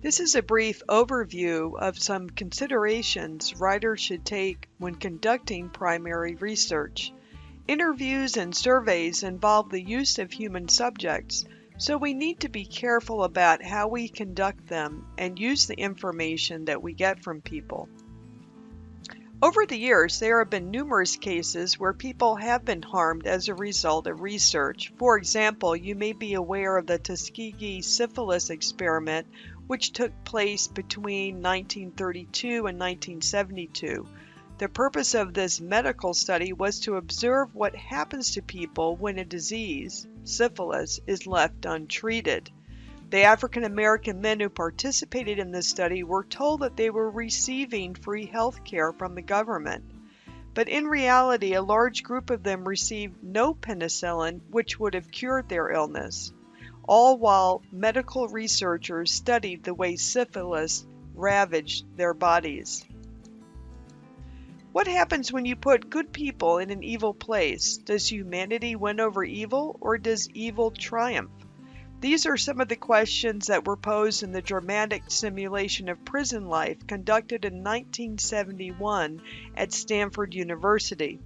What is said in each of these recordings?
This is a brief overview of some considerations writers should take when conducting primary research. Interviews and surveys involve the use of human subjects, so we need to be careful about how we conduct them and use the information that we get from people. Over the years, there have been numerous cases where people have been harmed as a result of research. For example, you may be aware of the Tuskegee syphilis experiment, which took place between 1932 and 1972. The purpose of this medical study was to observe what happens to people when a disease, syphilis, is left untreated. The African American men who participated in this study were told that they were receiving free health care from the government. But in reality, a large group of them received no penicillin, which would have cured their illness, all while medical researchers studied the way syphilis ravaged their bodies. What happens when you put good people in an evil place? Does humanity win over evil, or does evil triumph? These are some of the questions that were posed in the dramatic simulation of prison life conducted in 1971 at Stanford University.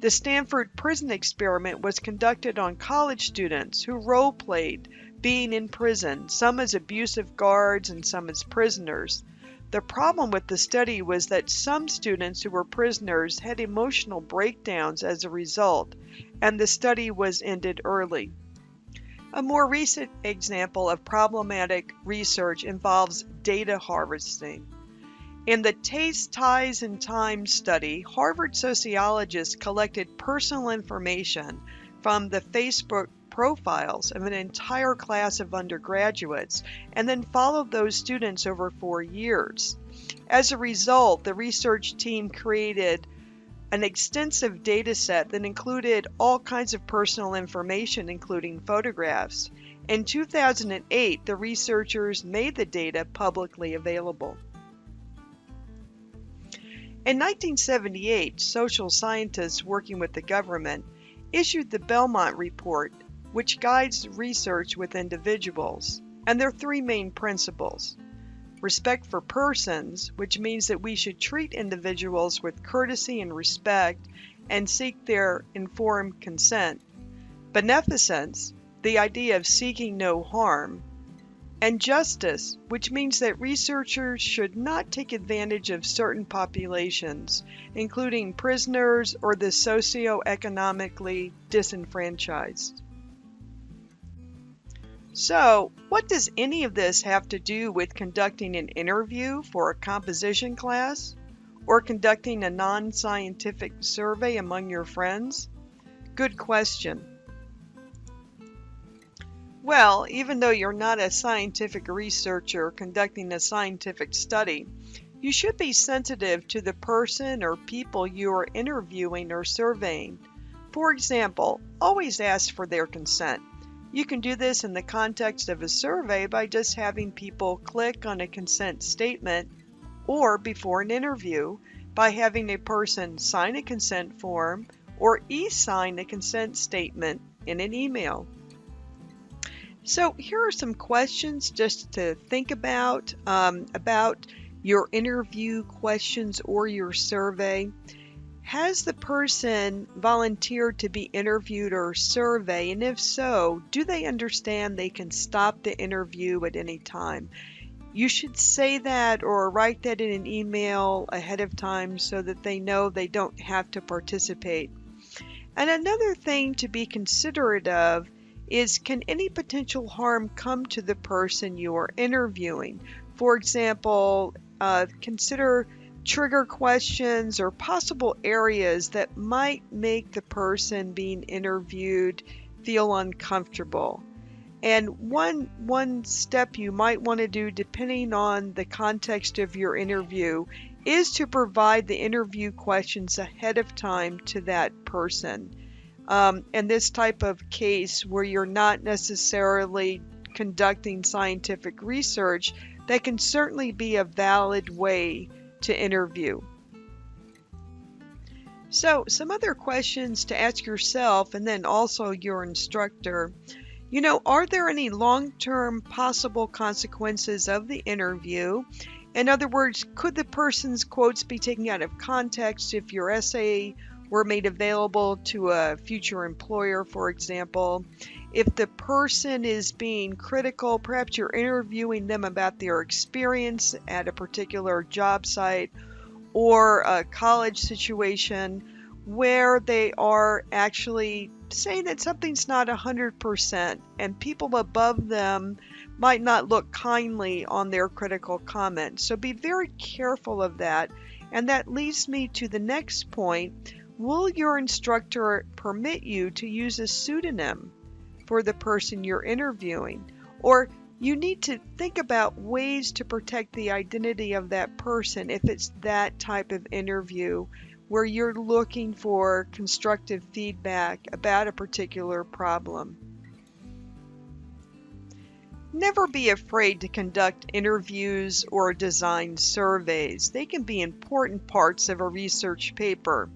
The Stanford prison experiment was conducted on college students who role played being in prison, some as abusive guards and some as prisoners. The problem with the study was that some students who were prisoners had emotional breakdowns as a result, and the study was ended early. A more recent example of problematic research involves data harvesting. In the Taste, Ties, and Time study, Harvard sociologists collected personal information from the Facebook profiles of an entire class of undergraduates and then followed those students over four years. As a result, the research team created an extensive data set that included all kinds of personal information, including photographs. In 2008, the researchers made the data publicly available. In 1978, social scientists working with the government issued the Belmont Report, which guides research with individuals, and there are three main principles. Respect for persons, which means that we should treat individuals with courtesy and respect and seek their informed consent, beneficence, the idea of seeking no harm, and justice, which means that researchers should not take advantage of certain populations, including prisoners or the socioeconomically disenfranchised. So, what does any of this have to do with conducting an interview for a composition class? Or conducting a non scientific survey among your friends? Good question. Well, even though you're not a scientific researcher conducting a scientific study, you should be sensitive to the person or people you are interviewing or surveying. For example, always ask for their consent. You can do this in the context of a survey by just having people click on a consent statement or before an interview by having a person sign a consent form or e-sign a consent statement in an email. So here are some questions just to think about um, about your interview questions or your survey. Has the person volunteered to be interviewed or surveyed? And if so, do they understand they can stop the interview at any time? You should say that or write that in an email ahead of time so that they know they don't have to participate. And another thing to be considerate of is can any potential harm come to the person you are interviewing? For example, uh, consider trigger questions or possible areas that might make the person being interviewed feel uncomfortable. And one one step you might want to do depending on the context of your interview is to provide the interview questions ahead of time to that person. Um, in this type of case where you're not necessarily conducting scientific research, that can certainly be a valid way to interview. So, some other questions to ask yourself and then also your instructor. You know, are there any long term possible consequences of the interview? In other words, could the person's quotes be taken out of context if your essay were made available to a future employer, for example? If the person is being critical, perhaps you're interviewing them about their experience at a particular job site or a college situation where they are actually saying that something's not 100% and people above them might not look kindly on their critical comments. So be very careful of that. And that leads me to the next point. Will your instructor permit you to use a pseudonym for the person you're interviewing? Or you need to think about ways to protect the identity of that person if it's that type of interview where you're looking for constructive feedback about a particular problem. Never be afraid to conduct interviews or design surveys. They can be important parts of a research paper.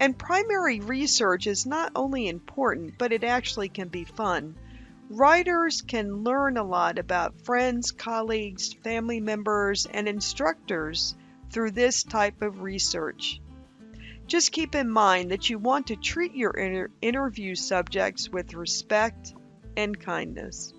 And primary research is not only important, but it actually can be fun. Writers can learn a lot about friends, colleagues, family members, and instructors through this type of research. Just keep in mind that you want to treat your inter interview subjects with respect and kindness.